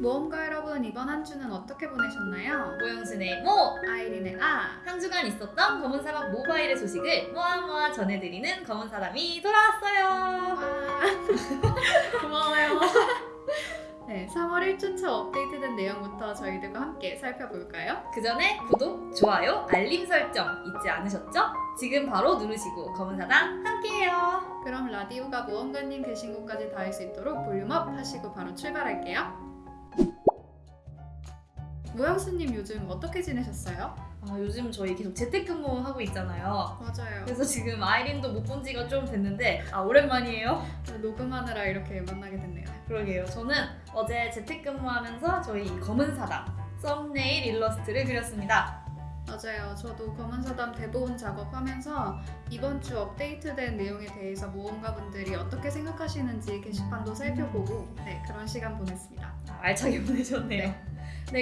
모험가 여러분 이번 한 주는 어떻게 보내셨나요? 모영순의 모! 아이린의 아 한 주간 있었던 검은 사람 모바일의 소식을 모아모아 전해드리는 검은 사람이 돌아왔어요. 아. 고마워요. 네, 3월 1주차 업데이트된 내용부터 저희들과 함께 살펴볼까요? 그 전에 구독, 좋아요, 알림 설정 잊지 않으셨죠? 지금 바로 누르시고 검은 사당 함께해요. 그럼 라디오가 모험가님 계신 곳까지 닿을 수 있도록 볼륨업 하시고 바로 출발할게요. 모영수님 요즘 어떻게 지내셨어요? 아, 요즘 저희 계속 재택근무 하고 있잖아요. 맞아요. 그래서 지금 아이린도 못 본 지가 좀 됐는데 아 오랜만이에요. 녹음하느라 이렇게 만나게 됐네요. 그러게요. 저는 어제 재택근무하면서 저희 이 검은 사당 썸네일 일러스트를 그렸습니다. 맞아요. 저도 검은 사담 대본 작업하면서 이번 주 업데이트된 내용에 대해서 모험가분들이 어떻게 생각하시는지 게시판도 살펴보고 네, 그런 시간 보냈습니다. 아, 알차게 보내셨네요. 네,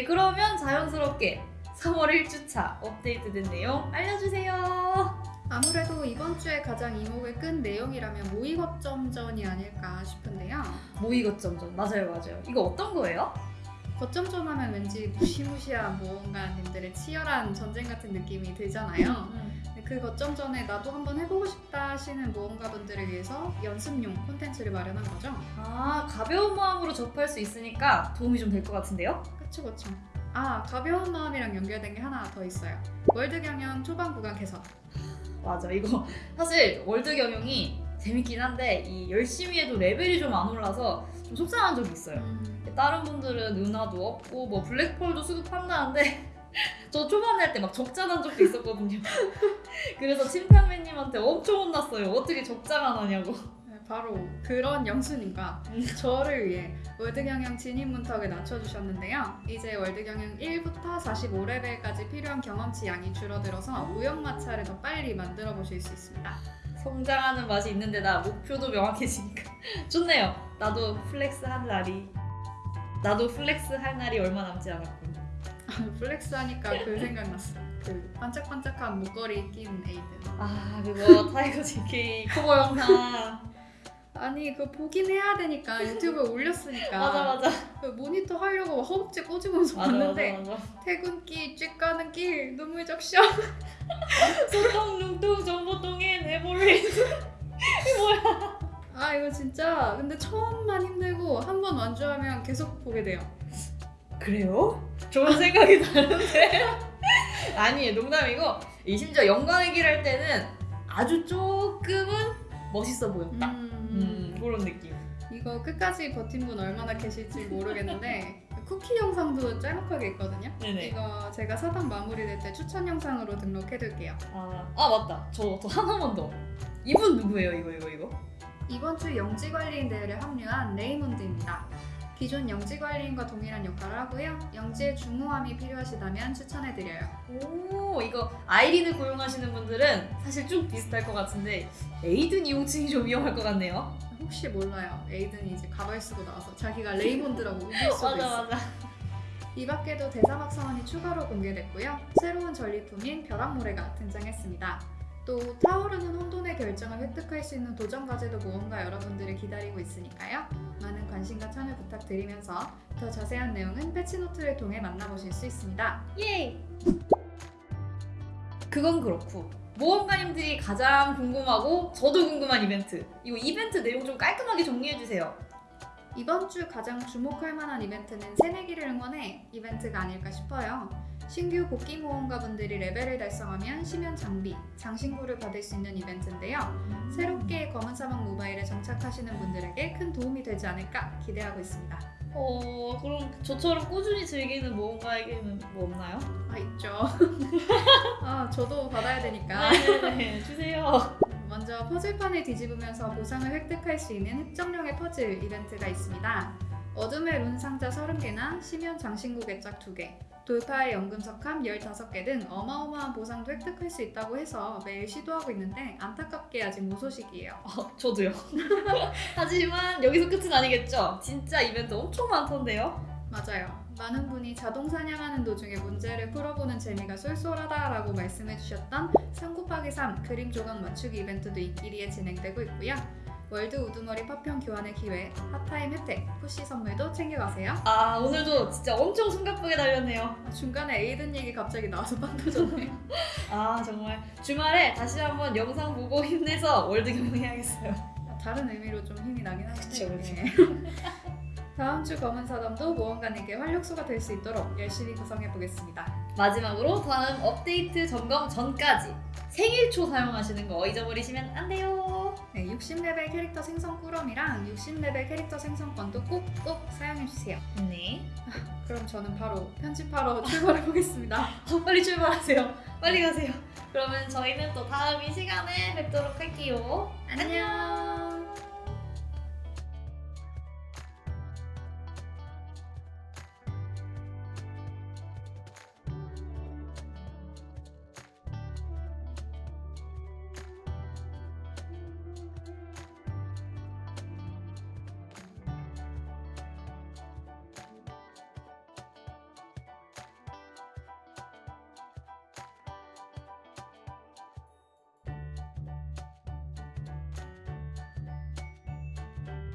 그러면 자연스럽게 3월 1주차 업데이트된 내용 알려주세요. 아무래도 이번 주에 가장 이목을 끈 내용이라면 모의 거점전이 아닐까 싶은데요. 모의 거점전 맞아요, 맞아요. 이거 어떤 거예요? 거점전 하면 왠지 무시무시한 모험가님들의 치열한 전쟁 같은 느낌이 들잖아요. 네, 그 거점전에 나도 한번 해보고 싶다 하시는 모험가분들을 위해서 연습용 콘텐츠를 마련한 거죠. 아 가벼운 마음으로 접할 수 있으니까 도움이 좀 될 것 같은데요? 그쵸 그쵸. 아 가벼운 마음이랑 연결된 게 하나 더 있어요. 월드 경영 초반 구간 개선. 맞아 이거 사실 월드 경영이 재밌긴 한데 이 열심히 해도 레벨이 좀 안 올라서 좀 속상한 적이 있어요. 다른 분들은 은화도 없고 뭐 블랙펄도 수급한다는데 저 초반에 할 때 막 적자 난 적도 있었거든요. 그래서 침팬맨님한테 엄청 혼났어요. 어떻게 적자가 나냐고. 네, 바로 그런 영수님과 저를 위해 월드 경영 진입 문턱을 낮춰주셨는데요. 이제 월드 경영 1부터 45레벨까지 필요한 경험치 양이 줄어들어서 무역 마차를 더 빨리 만들어 보실 수 있습니다. 성장하는 맛이 있는데다 목표도 명확해지니까 좋네요. 나도 flex 한 날이 나도 flex 할 날이 얼마 남지 않았군. flex 하니까 그 생각났어. 그 반짝반짝한 목걸이 낀 에이든. 아 그거 타이거 JK 커버 영상 아니 그 보긴 해야 되니까 유튜브에 올렸으니까. 맞아 맞아. 그 모니터 하려고 허벅지 꼬집으면서 맞아 봤는데 맞아. 맞아 퇴근길 쭉 가는 길 눈물 적셔 소똥 뭉뚱 전보똥엔 에버리스 아 이거 진짜 근데 처음만 힘들고 한 번 완주하면 계속 보게 돼요. 그래요? 좋은 생각이 나는데? 아니에요 농담이고. 이 심지어 영광의 길 할 때는 아주 조금은 멋있어 보였다. 음, 음 그런 느낌. 이거 끝까지 버틴 분 얼마나 계실지 모르겠는데 쿠키 영상도 짤막하게 있거든요. 네네. 이거 제가 사당 마무리될 때 추천 영상으로 등록해둘게요. 아, 아 맞다. 저, 저 하나만 더. 이분 누구예요? 이거 이거 이거? 이번 주 영지 관리인 대회를 합류한 레이몬드입니다. 기존 영지 관리인과 동일한 역할을 하고요. 영지의 중후함이 필요하시다면 추천해드려요. 오 이거 아이린을 고용하시는 분들은 사실 좀 비슷할 것 같은데 에이든 이용층이 좀 위험할 것 같네요 혹시 몰라요. 에이든이 이제 가발 쓰고 나와서 자기가 레이몬드라고 우길 수도 있어. 맞아 이 밖에도 대사막 사원이 추가로 공개됐고요. 새로운 전리품인 벼락모래가 등장했습니다. 또 타오르는 혼돈의 결정을 획득할 수 있는 도전 과제도 모험가 여러분들을 기다리고 있으니까요. 많은 관심과 참여 부탁드리면서 더 자세한 내용은 패치노트를 통해 만나보실 수 있습니다. 예 그건 그렇고 모험가님들이 가장 궁금하고 저도 궁금한 이벤트 이거 이벤트 내용 좀 깔끔하게 정리해주세요 이번 주 가장 주목할 만한 이벤트는 새내기를 응원해 이벤트가 아닐까 싶어요. 신규 복귀 모험가분들이 레벨을 달성하면 심연 장비, 장신구를 받을 수 있는 이벤트인데요. 새롭게 검은 사막 모바일에 정착하시는 분들에게 큰 도움이 되지 않을까 기대하고 있습니다. 어 그럼 저처럼 꾸준히 즐기는 모험가에게는 뭐 없나요? 아 있죠. 아 저도 받아야 되니까. 네 네 주세요 먼저 퍼즐판을 뒤집으면서 보상을 획득할 수 있는 획정령의 퍼즐 이벤트가 있습니다. 어둠의 룬 상자 30개나 심연 장신구 개짝 2개, 돌파의 연금 석함 15개 등 어마어마한 보상도 획득할 수 있다고 해서 매일 시도하고 있는데 안타깝게 아직 무소식이에요. 어, 저도요 하지만 여기서 끝은 아니겠죠? 진짜 이벤트 엄청 많던데요? 맞아요. 많은 분이 자동 사냥하는 도중에 문제를 풀어보는 재미가 쏠쏠하다라고 말씀해주셨던 3 곱하기 3 그림 조각 맞추기 이벤트도 인기리에 진행되고 있고요. 월드 우두머리 파편 교환의 기회, hot time 혜택, push 선물도 챙겨가세요. 아 오늘도 진짜 엄청 숨가쁘게 달렸네요. 중간에 에이든 얘기 갑자기 나와서 빵 터졌네. 아 정말 주말에 다시 한번 영상 보고 힘내서 월드 경영해야겠어요. 다른 의미로 좀 힘이 나긴 하는데. 그쵸, 그쵸. 네. 다음 주 검은 사담도 모험가님께 활력소가 될 수 있도록 열심히 구성해 보겠습니다. 마지막으로 다음 업데이트 점검 전까지 생일초 사용하시는 거 잊어버리시면 안 돼요. 네, 60레벨 캐릭터 생성 꾸러미랑 60레벨 캐릭터 생성권도 꼭꼭 사용해 주세요. 네. 그럼 저는 바로 편집하러 출발해 보겠습니다. 어, 빨리 출발하세요. 빨리 가세요. 그러면 저희는 또 다음 이 시간에 뵙도록 할게요. 안녕.